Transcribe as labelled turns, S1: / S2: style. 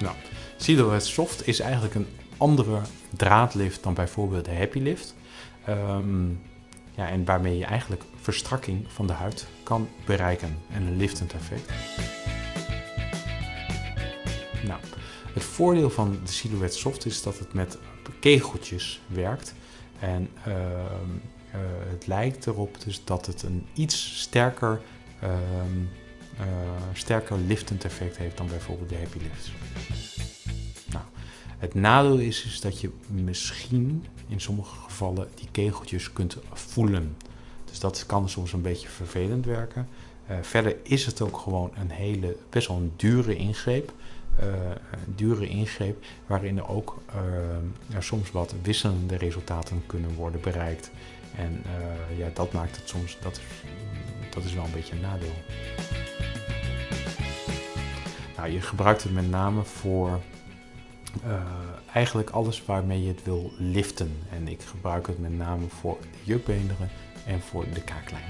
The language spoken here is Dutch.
S1: Nou, Silhouette Soft is eigenlijk een andere draadlift dan bijvoorbeeld de Happy Lift. Ehm, ja, en waarmee je eigenlijk verstrakking van de huid kan bereiken en een liftend effect. Nou, het voordeel van de Silhouette Soft is dat het met kegeltjes werkt. En ehm, eh, het lijkt erop dus dat het een iets sterker, ehm, eh, sterker liftend effect heeft dan bijvoorbeeld de Happy Lift. Nou, het nadeel is, is dat je misschien in sommige gevallen die kegeltjes kunt voelen. Dus dat kan soms een beetje vervelend werken. Uh, verder is het ook gewoon een hele, best wel een dure ingreep. Uh, een dure ingreep waarin er ook uh, soms wat wisselende resultaten kunnen worden bereikt. En ja, dat maakt het soms, dat is, dat is wel een beetje een nadeel. Nou, je gebruikt het met name voor eigenlijk alles waarmee je het wil liften. En ik gebruik het met name voor de jukbeenderen en voor de kaaklijn.